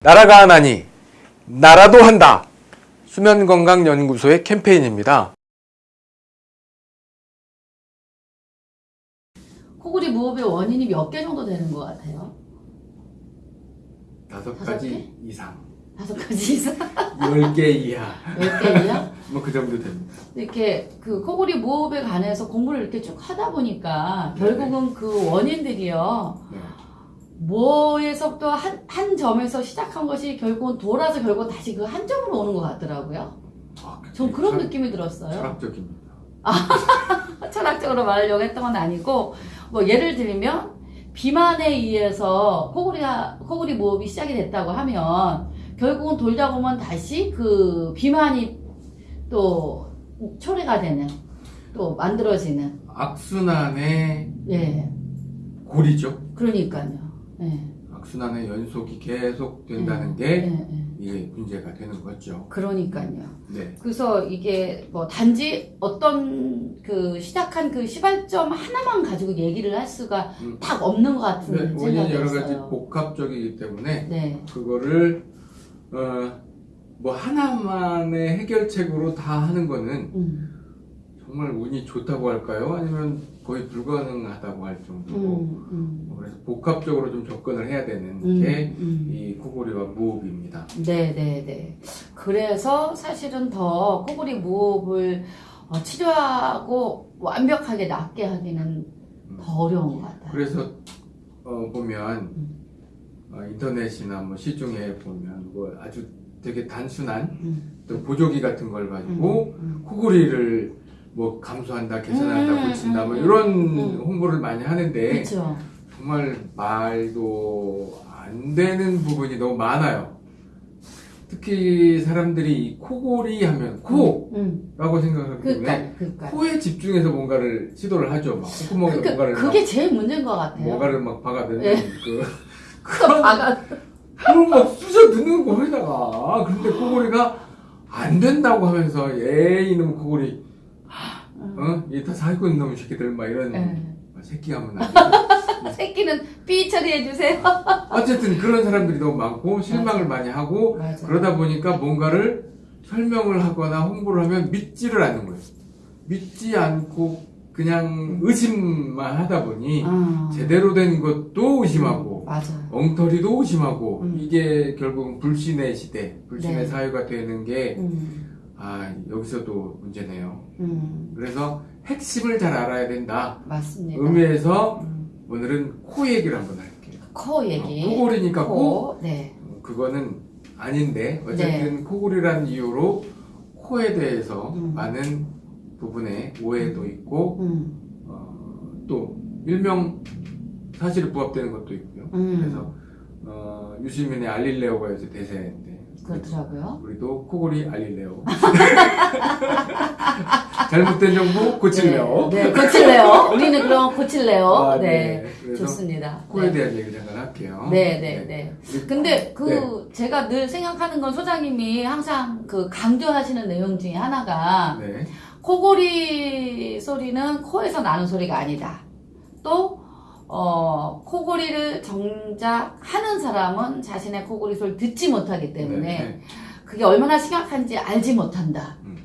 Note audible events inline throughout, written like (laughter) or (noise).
나라가 하나니 나라도 한다. 수면건강연구소의 캠페인입니다. 코골이 무호흡의 원인이 몇 개 정도 되는 것 같아요? 다섯 가지 개? 이상, 다섯 가지 이상? 열 개 이하, 몇 개이야? (laughs) 뭐그 정도 됩니다. 이렇게 그 코골이 무호흡에 관해서 공부를 이렇게 쭉 하다 보니까 결국은 그 원인들이요. 네. 뭐에서부터 한, 한 점에서 시작한 것이 결국은 돌아서 결국 다시 그 한 점으로 오는 것 같더라고요. 아, 전 그런 철- 느낌이 들었어요. 철학적입니다. (laughs) 철학적으로 말하려고 했던 건 아니고 뭐 예를 들면 비만에 의해서 코골이가 코골이 무호흡이 시작이 됐다고 하면 결국은 돌다 보면 다시 그 비만이 또 초래가 되는 또 만들어지는 악순환의 예 고리죠. 그러니까요 예, 악순환의 연속이 계속 된다는 예, 게 예. 이게 문제가 되는 거죠. 그러니까요 네. 그래서 이게 뭐 단지 어떤 그 시작한 그 시발점 하나만 가지고 얘기를 할 수가 음. 딱 없는 것 같은 네, 원인이 여러 가지. 복합적이기 때문에 네. 그거를 어, 뭐 하나만의 해결책으로 다 하는 거는 음, 정말 운이 좋다고 할까요? 아니면 거의 불가능하다고 할 정도로 음, 음, 그래서 복합적으로 좀 접근을 해야 되는 음, 게 음. 이 코골이와 무호흡입니다. 네, 네, 네. 그래서 사실은 더 코골이 무호흡을 어, 치료하고 완벽하게 낫게 하기는 더 어려운 것 같아요. 그래서 어, 보면 음. 어, 인터넷이나 뭐 시중에 보면 뭐 아주 되게 단순한 음, 또 보조기 같은 걸 가지고 음, 코골이를 뭐 감소한다, 개선한다, 음, 고친다 뭐 음, 이런 음. 홍보를 많이 하는데 그렇죠. 정말 말도 안 되는 부분이 너무 많아요. 특히 사람들이 이 코골이 하면 코라고 음, 생각하기 때문에 그러니까, 그러니까. 코에 집중해서 뭔가를 시도를 하죠. 막 콧구멍에 그러니까 뭔가를 그게 막, 제일 문제인 것 같아요. 뭔가를 막 박아대는 예. 그 (laughs) 그거 박아. 그걸 막 쑤셔 넣는 거에다가 그런데 코골이가 안 된다고 하면서 에이 이놈 코골이 어? 이다 살고 있는 놈 새끼들 막 이런 예. 새끼 하면 안 돼. (laughs) 새끼는 삐 처리해 주세요. (laughs) 어쨌든 그런 사람들이 너무 많고 실망을 많이 하고 맞아. 그러다 보니까 뭔가를 설명을 하거나 홍보를 하면 믿지를 않는 거예요. 믿지 않고 그냥 의심만 하다 보니 아. 제대로 된 것도 의심하고 맞아요. 엉터리도 의심하고 음. 이게 결국은 불신의 시대, 불신의 네. 사회가 되는 게 음, 아, 여기서도 문제네요. 음, 그래서 핵심을 잘 알아야 된다. 맞습니다. 의미에서 음, 오늘은 코 얘기를 한번 할게요. 코 얘기. 어, 코골이니까 코, 코. 네. 어, 그거는 아닌데 어쨌든 코골이라는 이유로 코에 대해서 음. 많은 부분에 오해도 있고 음, 어, 또 일명 사실에 부합되는 것도 있고요. 음. 그래서 어, 유시민의 알릴레오가 요새 대세인데 그렇더라고요. 우리도 코골이 알릴레오 (laughs) 잘못된 정보 고칠래요. 네, 네, 고칠래요. 우리는 그럼 고칠래요. 아, 네. 그래서 좋습니다. 코에 네. 대한 얘기 잠깐 할게요. 네, 네, 네. 우리 근데 그 네. 제가 늘 생각하는 건 소장님이 항상 그 강조하시는 내용 중에 하나가 네. 코골이 소리는 코에서 나는 소리가 아니다. 또 어, 코골이를 정작 하는 사람은 자신의 코골이 소리를 듣지 못하기 때문에 네. 그게 얼마나 심각한지 알지 못한다. 음.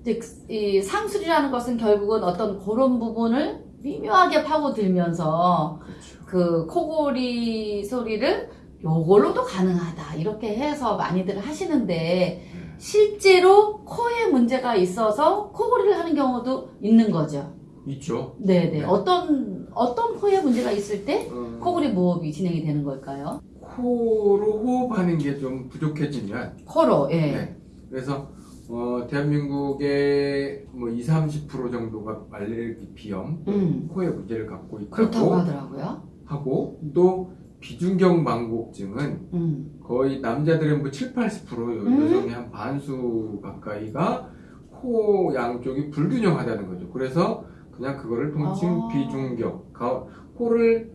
이제 그- 이 상술이라는 것은 결국은 어떤 그런 부분을 미묘하게 파고들면서 그렇죠. 그 코골이 소리를 요걸로도 가능하다 이렇게 해서 많이들 하시는데 네. 실제로 코에 문제가 있어서 코골이를 하는 경우도 있는 거죠. 있죠. 네네. 네. 어떤 어떤 코에 문제가 있을 때 어, 코골이 무호흡이 진행이 되는 걸까요? 코로 호흡하는 게 좀 부족해지면 코로 예. 네. 그래서 어, 대한민국의 뭐 20, 30% 정도가 알레르기 비염, 음 코에 문제를 갖고 그렇다고 있다고 하더라고요. 하고 또 비중격 망곡증은 음 거의 남자들의 뭐 7, 80% 음. 여성의 한 반수 가까이가 코 양쪽이 불균형하다는 거죠. 그래서 그냥 그거를 통칭 아. 비중격, 가, 코를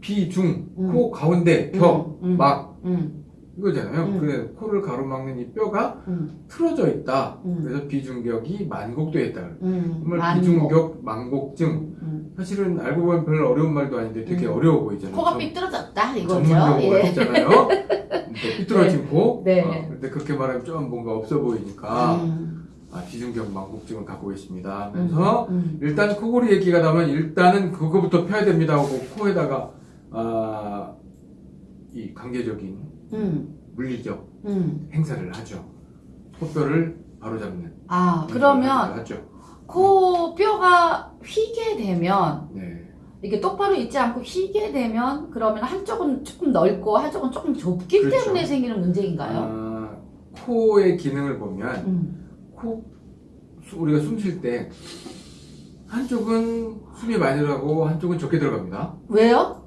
비중, 음. 코 가운데 격, 음, 음, 막 음, 이거잖아요. 음. 그래 코를 가로막는 이 뼈가 음, 틀어져 있다. 음. 그래서 비중격이 만곡되어 있다. 음, 정말 만곡. 비중격 망곡증. 음. 사실은 알고 보면 별로 어려운 말도 아닌데 되게 음. 어려워 보이잖아요. 코가 전- 삐뚤어졌다 이거죠. 전문 용어가 예. 있잖아요. (laughs) 네, 삐뚤어진 코. 네. 어, 근데 그렇게 말하면 좀 뭔가 없어 보이니까 음, 아, 비중경 망곡증을 갖고 계십니다. 그래서 음, 일단 코골이 얘기가 나면 일단은 그거부터 펴야 됩니다 하고 코에다가 아, 이 관계적인 음, 물리적 음. 행사를 하죠. 코뼈를 바로잡는 아 그러면 하죠. 코 뼈가 휘게 되면 네. 이게 똑바로 있지 않고 휘게 되면 그러면 한쪽은 조금 넓고 한쪽은 조금 좁기 그렇죠. 때문에 생기는 문제인가요? 아, 코의 기능을 보면 음. 코 수- 우리가 숨 쉴 때 한쪽은 숨이 많이 들어가고 한쪽은 적게 들어갑니다. 왜요?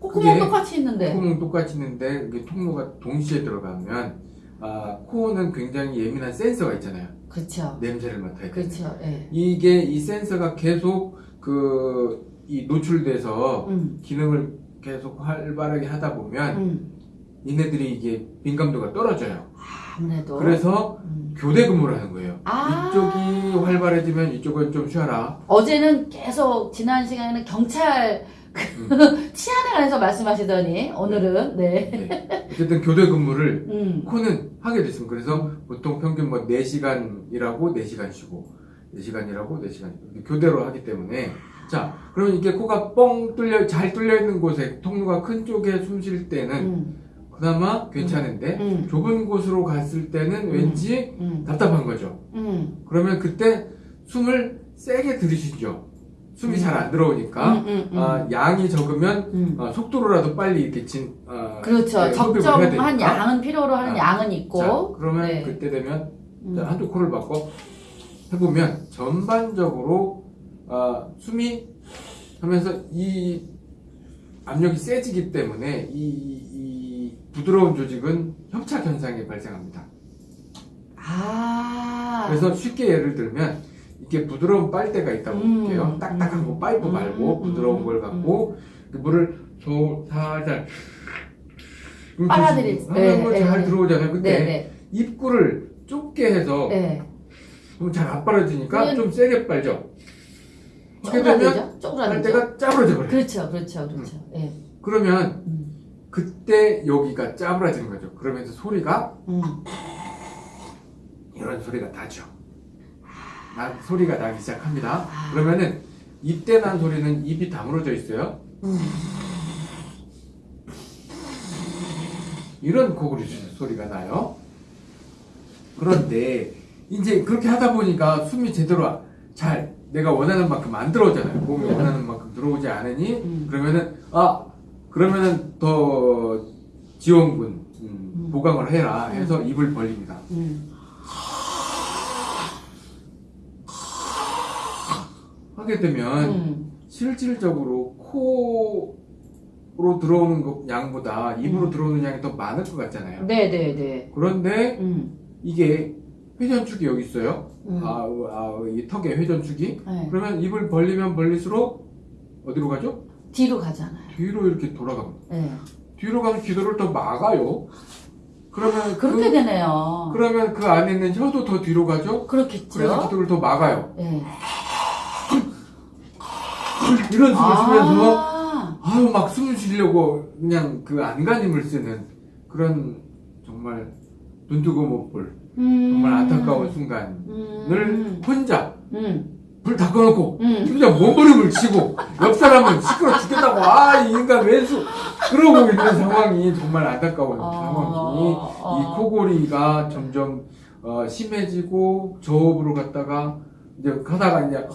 콧구멍 똑같이 있는데. 콧구멍 똑같이 있는데 이게 통로가 동시에 들어가면 아, 코는 굉장히 예민한 센서가 있잖아요. 그렇죠. 냄새를 맡아야 돼. 그렇죠. 예. 이게 이 센서가 계속 그 이 노출돼서 음. 기능을 계속 활발하게 하다 보면 음. 얘네들이 이게 민감도가 떨어져요. 아무래도. 그래서 음. 교대 근무를 하는 거예요. 아. 이쪽이 활발해지면 이쪽은 좀 쉬어라. 어제는 계속 지난 시간에는 경찰 음. (laughs) 치안에 관해서 말씀하시더니 오늘은 네. 네. 어쨌든 교대 근무를 (laughs) 음. 코는 하게 됐습니다. 그래서 보통 평균 뭐 4시간 일하고 4시간 쉬고 4시간 일하고 4시간 이렇게 교대로 하기 때문에 자 그러면 이게 코가 뻥 뚫려 잘 뚫려 있는 곳에 통로가 큰 쪽에 숨 쉴 때는 음. 그나마 괜찮은데 음. 좁은 곳으로 갔을 때는 음. 왠지 음. 답답한 거죠. 음. 그러면 그때 숨을 세게 들이쉬죠. 숨이 음. 잘안 들어오니까 음, 음, 음. 아, 양이 적으면 음. 어, 속도로라도 빨리 이렇게 진 어, 그렇죠. 네, 적정한. 양은 필요로 하는 아. 양은 있고. 자, 그러면 네. 그때 되면 음. 자, 한쪽 코를 바꿔 해보면 전반적으로 아, 숨이 하면서 이 압력이 세지기 때문에 이, 이 부드러운 조직은 협착 현상이 발생합니다. 아. 그래서 쉽게 예를 들면 이게 부드러운 빨대가 있다고 음, 볼게요. 딱딱한 거 음, 파이프 음, 말고 음, 부드러운 음, 걸 갖고 그 물을 소 살짝 빨아들일 하면 네, 잘 네. 들어오잖아요. 근데 네, 네. 입구를 좁게 해서 네. 그럼 잘 안 빨아지니까 그러면- 좀 세게 빨죠. 그렇게 되면? 빨대가 짜부러져 버려요. 그렇죠, 그렇죠, 그렇죠. 예. 그러면 음. 그때 여기가 짜부러지는 거죠. 그러면서 소리가 음. 이런 소리가 나죠. 나, 소리가 나기 시작합니다. 아. 그러면은 이때 난 소리는 입이 다물어져 있어요. 음. 이런 코골이 소리가 나요. 그런데 이제 그렇게 하다 보니까 숨이 제대로 잘 내가 원하는 만큼 안 들어오잖아요. 몸이 원하는 만큼 들어오지 않으니 음. 그러면은 아 그러면은 더 지원군 음, 음. 보강을 해라 해서 입을 벌립니다. 음. 하게 되면 음. 실질적으로 코로 들어오는 것 양보다 입으로 음. 들어오는 양이 더 많을 것 같잖아요. 네, 네, 네. 그런데 음. 이게 회전축이 여기 있어요. 음. 아, 아, 이 턱에 회전축이. 네. 그러면 입을 벌리면 벌릴수록 어디로 가죠? 뒤로 가잖아요. 뒤로 이렇게 돌아갑니다. 네. 뒤로 가면 기도를 더 막아요. 그러면 그렇게 그, 되네요. 그러면 그 안에 있는 혀도 더 뒤로 가죠. 그래서 그렇겠죠? 기도를 더 막아요. 네. 이런 쉬면서 아, 아유 막 숨을 쉬려고 그냥 그 안간힘을 쓰는 그런 정말 눈 뜨고 못볼 음. 정말 안타까운 순간을 음. 혼자 음. 불 다 꺼놓고 음. 혼자 몸부림을 치고 옆 사람은 시끄러 죽겠다고 아 이 인간 왼수 그러고 있는 상황이 정말 안타까운 아, 상황이니 아. 이 코골이가 점점 어, 심해지고 저업으로 갔다가 이제 가다가 이제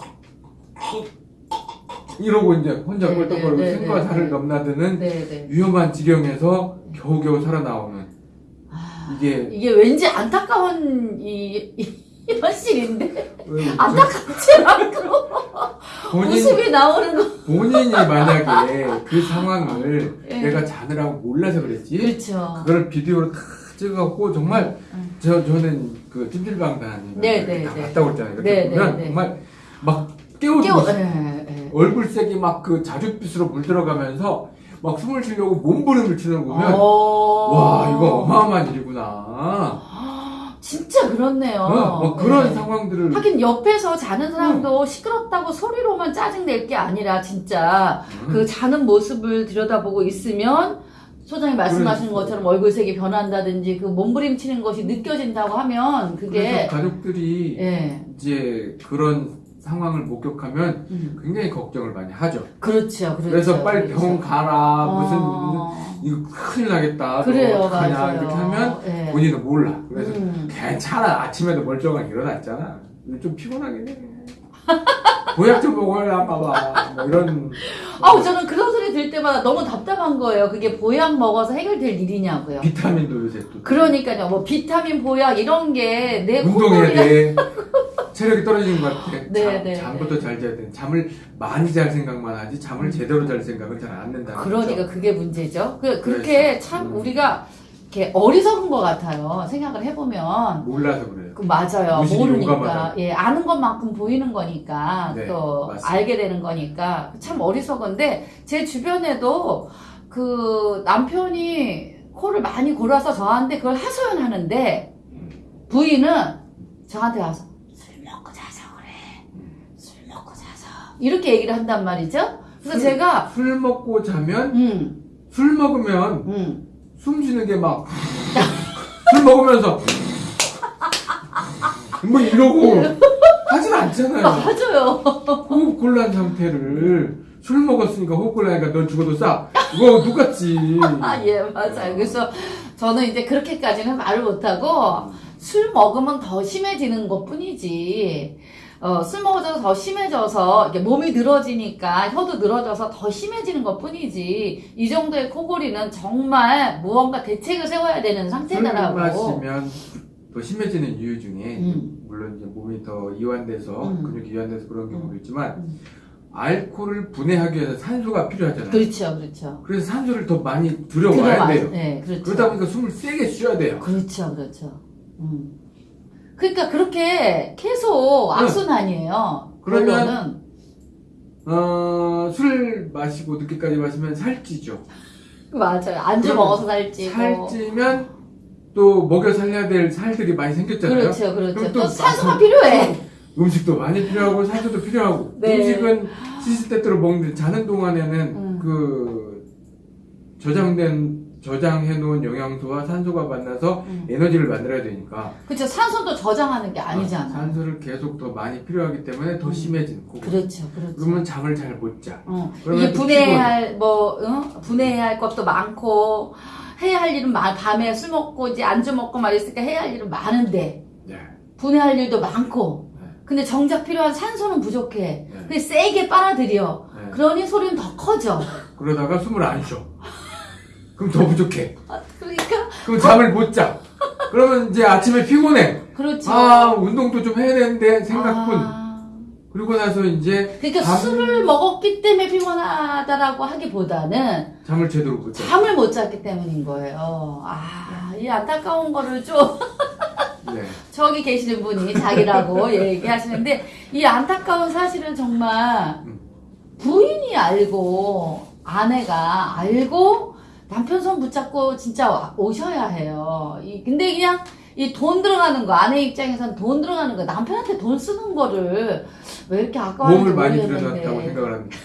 이러고 이제 혼자 네, 꼴떡거리고 네, 네, 살을 네. 넘나드는 네, 네. 위험한 지경에서 겨우겨우 살아나오는 아, 이게 이게 왠지 안타까운 이, 이 현실인데 왜 그렇죠? 안타깝지 않고 본인 웃음이 나오는 거. 본인이 만약에 그 상황을 예. 내가 자느라고 몰라서 그랬지 그렇죠. 그걸 비디오로 다 찍어갖고 정말 음. 저 저는 그 찜질방단 네, 이렇게 네, 다 네. 갔다 오잖아요. 이렇게 네, 보면 네, 네. 정말 막 깨우고 깨워. 있어. 예, 예. 얼굴색이 막 그 자줏빛으로 물들어가면서 막 숨을 쉬려고 몸부림을 치는 거 보면 어. 와 이거 어마어마한 일이구나. 아, 진짜 그렇네요. 어, 뭐 그런 네. 상황들을 하긴 옆에서 자는 사람도 시끄럽다고 소리로만 짜증 낼 게 아니라 진짜 음, 그 자는 모습을 들여다보고 있으면 소장이 말씀하신 그래서- 것처럼 얼굴색이 변한다든지 그 몸부림치는 것이 느껴진다고 하면 그게 가족들이 예 이제 그런 상황을 목격하면 음, 굉장히 걱정을 많이 하죠. 그렇죠 그렇죠 그래서 빨리 그렇죠. 병원 가라 무슨 어, 이거 큰일 나겠다. 너 그래요 어떡하냐 맞아요 이렇게 하면 예. 본인은 몰라. 그래서 음. 괜찮아 아침에도 멀쩡하게 일어났잖아. 좀 피곤하긴 해. 보약 좀 먹어야 봐봐. 뭐 이런. (laughs) 아우 저는 그런 소리 들 때마다 너무 답답한 거예요 그게 보약 먹어서 해결될 일이냐고요 비타민도 요새 또. 그러니까요 뭐 비타민 보약 이런 게 내 운동해야 돼. (laughs) 체력이 떨어지는 것 같아. 네, 잠, 네, 잠부터 잘 자야 돼. 잠을 많이 잘 생각만 하지 잠을 제대로 잘 생각을 잘안 낸다. 그러니까 그게 문제죠. 그, 그렇게 참 음. 우리가 이렇게 어리석은 것 같아요. 생각을 해보면. 몰라서 그래요. 그 맞아요. 모르니까. 용감하다. 예, 아는 것만큼 보이는 거니까. 네, 또 맞습니다. 알게 되는 거니까. 참 어리석은데 제 주변에도 그 남편이 코를 많이 골아서 저한테 그걸 하소연하는데 부인은 저한테 와서 술 먹고 자서 그래. 술 먹고 자서. 이렇게 얘기를 한단 말이죠. 그래서 술- 제가 술 먹고 자면 음, 술 먹으면 음. 숨 쉬는 게 막 술 먹으면서 (laughs) 뭐 이러고 하진 않잖아요. 맞아요. 호흡 곤란 상태를 술 먹었으니까 호흡 곤란하니까 넌 죽어도 싸. 이거 똑같지. 아, 예, 맞아요. 그래서 저는 이제 그렇게까지는 말을 못하고 술 먹으면 더 심해지는 것 뿐이지. 어, 술 먹어서 더 심해져서 몸이 늘어지니까 혀도 늘어져서 더 심해지는 것 뿐이지. 이 정도의 코골이는 정말 무언가 대책을 세워야 되는 술 상태다라고. 마시면 더 심해지는 이유 중에 음. 물론 이제 몸이 더 이완돼서 음. 근육이 이완돼서 그런 경우도 있지만 음. 알코올을 분해하기 위해서 산소가 필요하잖아요. 그렇죠, 그렇죠. 그래서 산소를 더 많이 들여와야 들어와- 돼요. 네, 그렇죠. 그러다 보니까 숨을 세게 쉬어야 돼요. 그렇죠, 그렇죠. 음. 그러니까 그렇게 계속 악순환이에요. 그러면 결론은. 어, 술 마시고 늦게까지 마시면 살찌죠. 맞아요. 안주 그러면 먹어서 살찌고. 살찌면 또 먹여 살려야 될 살들이 많이 생겼잖아요. 그렇죠, 그렇죠. 또 또 산소가 필요해. 음식도 많이 필요하고 산소도 필요하고 (laughs) 네. 음식은 시시때때로 먹는데 자는 동안에는 음. 그 저장된 저장해 놓은 영양소와 산소가 만나서 음. 에너지를 만들어야 되니까 그렇죠. 산소도 저장하는 게 아니잖아. 산소를 계속 더 많이 필요하기 때문에 더 음. 심해지는 거고 그렇죠, 그렇죠. 그러면 잠을 잘 못 자. 어. 이게 또 분해해야 할, 뭐, 응? 분해해야 할 것도 많고, 해야 할 일은 많, 밤에 술 먹고, 이제 안주 먹고 말했으니까 해야 할 일은 많은데, 네. 분해할 일도 많고, 네. 근데 정작 필요한 산소는 부족해. 네. 근데 세게 빨아들여. 네. 그러니 소리는 더 커져. 그러다가 숨을 안 쉬어. (laughs) 그럼 더 부족해. 그러니까, 그럼 잠을 못 자. 그러면 이제 아침에 피곤해. 그렇죠. 아, 운동도 좀 해야 되는데 생각뿐. 아. 그리고 나서 이제 그러니까 밤- 술을 먹었기 때문에 피곤하다라고 하기보다는 잠을 제대로 못 자. 잠을 못 잤기 때문인 거예요. 아, 이 안타까운 거를 좀 (laughs) 네. 저기 계시는 분이 자기라고 (laughs) 얘기하시는데 이 안타까운 사실은 정말 음. 부인이 알고 아내가 알고 남편 손 붙잡고 진짜 와- 오셔야 해요. 이- 근데 그냥 이 돈 들어가는 거 아내 입장에선 돈 들어가는 거 남편한테 돈 쓰는 거를 왜 이렇게 아까워하는지 보험을 많이. 들여놨다고 생각을 합니다.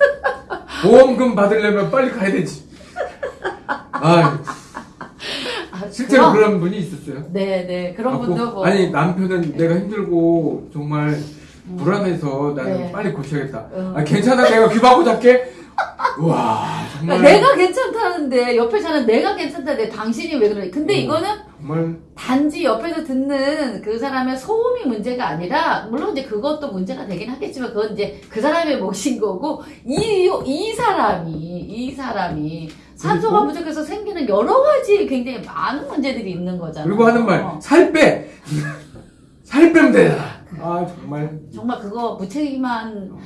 (laughs) 보험금 받으려면 빨리 가야 되지. 아, 아, 실제로 그럼- 그런 분이 있었어요. 네, 네. 그런 갖고, 분도 뭐. 아니 남편은 내가 힘들고 정말 음. 불안해서 나는 네. 빨리 고쳐야겠다. 음. 아, 괜찮아 내가 귀 막고 잡게. 와 정말 내가 괜찮다는데 옆에 사는 내가 괜찮다는데 당신이 왜 그러니? 근데 음. 이거는 정말 단지 옆에서 듣는 그 사람의 소음이 문제가 아니라 물론 이제 그것도 문제가 되긴 하겠지만 그건 이제 그 사람의 몫인 거고 이 이 사람이 이 사람이 산소가? 부족해서 생기는 여러 가지 굉장히 많은 문제들이 있는 거잖아요. 그리고 하는 말살 빼. (laughs) 살 빼면 되잖아. 아 정말 정말 그거 무책임한. 어?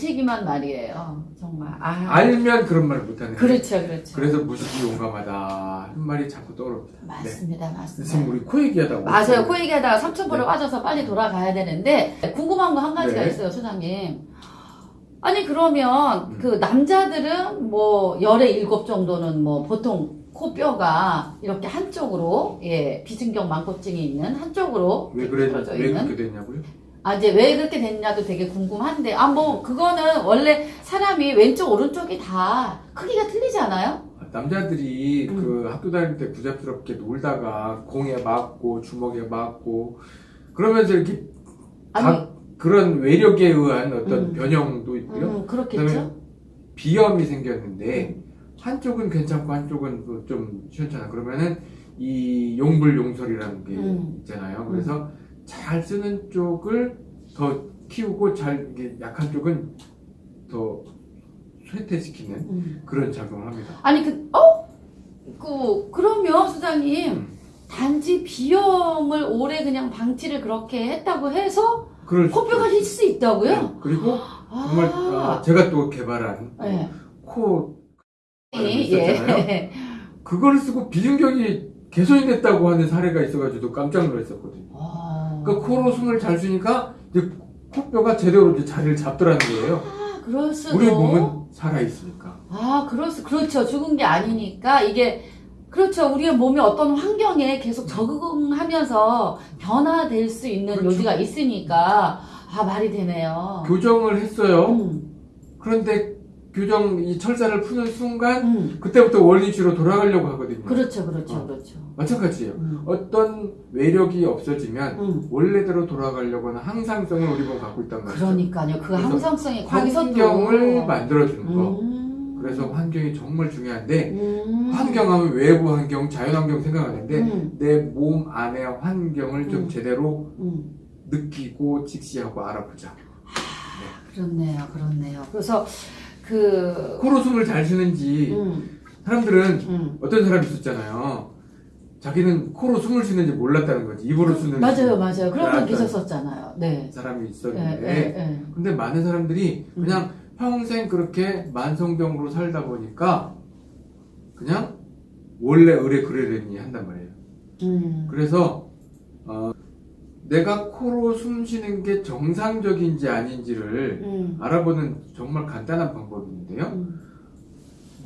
무책임한 말이에요. 정말. 아. 알면 그런 말을 못하는. 그렇죠, 그렇죠. 그래서 무식이 용감하다 한 말이 자꾸 떠오릅니다. 네. 맞습니다, 맞습니다. 지금 우리 코 얘기하다가 맞아요. 코 얘기하다가 삼천포로 네. 빠져서 빨리 돌아가야 되는데 궁금한 거 한 가지가 네. 있어요, 소장님. 아니 그러면 음. 그 남자들은 뭐 열에 일곱 정도는 뭐 보통 코뼈가 이렇게 한쪽으로 예 비중경 망고증이 있는 한쪽으로 왜 그래 왜 그렇게 됐냐고요? 아 이제 왜 그렇게 됐냐도 되게 궁금한데 아 뭐 그거는 원래 사람이 왼쪽 오른쪽이 다 크기가 틀리지 않아요? 아, 남자들이 음. 그 학교 다닐 때 부잡스럽게 놀다가 공에 맞고 주먹에 맞고 그러면서 이렇게 각 그런 외력에 의한 어떤 음. 변형도 있고요. 음, 그렇겠죠. 비염이 생겼는데 한쪽은 괜찮고 한쪽은 또좀 시원찮아. 그러면은 이 용불용설이라는 게 음. 있잖아요. 그래서 잘 쓰는 쪽을 더 키우고 잘 약한 쪽은 더 쇠퇴시키는 음. 그런 작용을 합니다. 아니 그 어? 그 그러면 수장님 음. 단지 비염을 오래 그냥 방치를 그렇게 했다고 해서 코뼈가. 힐 수 있다고요? 네. 그리고 정말 아, 아, 제가 또 개발한 네. 코 예. 있었잖아요. 그걸 쓰고 비중격이 개선이 됐다고 하는 사례가 있어가지고 깜짝 놀랐었거든요. 아, 그러니까 코로 숨을 잘 쉬니까 이제 코뼈가 제대로 이제 자리를 잡더라는 거예요. 아, 그럴 수도. 우리 몸은 살아 있으니까. 아, 그럴 수, 그렇죠. 죽은 게 아니니까 이게 그렇죠. 우리의 몸이 어떤 환경에 계속 적응하면서 변화될 수 있는 그렇죠. 요지가 있으니까 아 말이 되네요. 교정을 했어요. 음, 그런데 교정 이 철사를 푸는 순간 음. 그때부터 원리치로 돌아가려고 하거든요. 그렇죠, 그렇죠, 어. 그렇죠. 마찬가지예요. 음, 어떤 외력이 없어지면 음. 원래대로 돌아가려고 하는 항상성을 우리 몸 갖고 있단 말이죠. 그러니까요. 그 항상성이 환경을 만들어주는 거. 음. 그래서 환경이 정말 중요한데 음. 환경하면 외부 환경, 자연 환경 생각하는데 음, 내몸 안의 환경을 좀 음. 제대로 음. 느끼고 직시하고 알아보자. 그렇네요, 그렇네요. 그래서 그 코로 숨을 잘 쉬는지 음, 사람들은 음. 어떤 사람이 있었잖아요. 자기는 코로 숨을 쉬는지 몰랐다는 거지. 입으로 쓰는 맞아요, 맞아요. 그런 분 계셨었잖아요. 네. 사람이 예, 있었는데 예, 예. 근데 많은 사람들이 음. 그냥 평생 그렇게 만성병으로 살다 보니까 그냥 원래 의뢰 그러려니 한단 말이에요. 음. 그래서 어, 내가 코로 숨 쉬는 게 정상적인지 아닌지를 음. 알아보는 정말 간단한 방법이 있는데요. 음.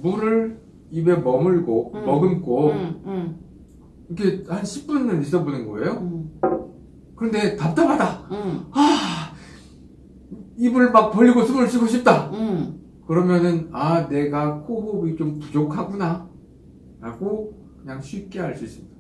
물을 입에 머물고 음. 머금고 음, 음, 이렇게 한 10분을 있어 보는 거예요. 음, 그런데 답답하다. 음, 아 입을 막 벌리고 숨을 쉬고 싶다. 음. 그러면은 아 내가 코호흡이 좀 부족하구나 라고 그냥 쉽게 알 수 있습니다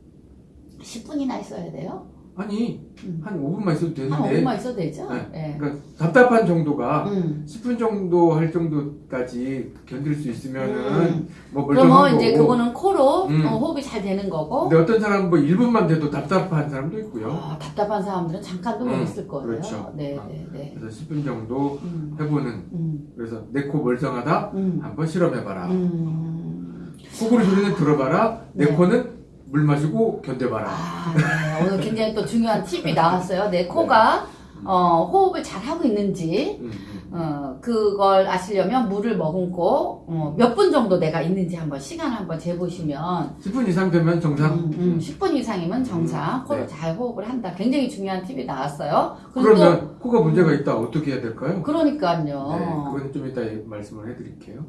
10분이나 있어야 돼요? 아니 음. 한 5분만 있어도 한 되는데 5분만 있어도 되죠? 네. 예. 그러니까 답답한 정도가 음. 10분 정도 할 정도까지 견딜 수 있으면은 음. 뭐 그러면 이제 거고 그거는 코로 음. 어, 호흡이 잘 되는 거고 근데 어떤 사람은 뭐 1분만 돼도 답답한 사람도 있고요 아, 답답한 사람들은 잠깐도 못 음, 있을 거예요. 그렇죠. 네, 어. 네, 네. 그래서 10분 정도 음, 해보는 음, 그래서 내 코 멀쩡하다 음, 한번 실험해봐라 음. 코골이 소리는 들어봐라 내 네. 코는 물 마시고 견뎌봐라 아, 네. 오늘 굉장히 또 중요한 팁이 나왔어요. 내 코가 어, 호흡을 잘 하고 있는지 음, 음. 어, 그걸 아시려면 물을 머금고 어, 몇 분 정도 내가 있는지 한번 시간 한번 재보시면 10분 이상 되면 정상 음, 음, 10분 이상이면 정상 음, 코를 네. 잘 호흡을 한다. 굉장히 중요한 팁이 나왔어요. 그리고 또 그러면 코가 문제가 있다 어떻게 해야 될까요? 그러니까요. 네, 그건 좀 이따 말씀을 해드릴게요.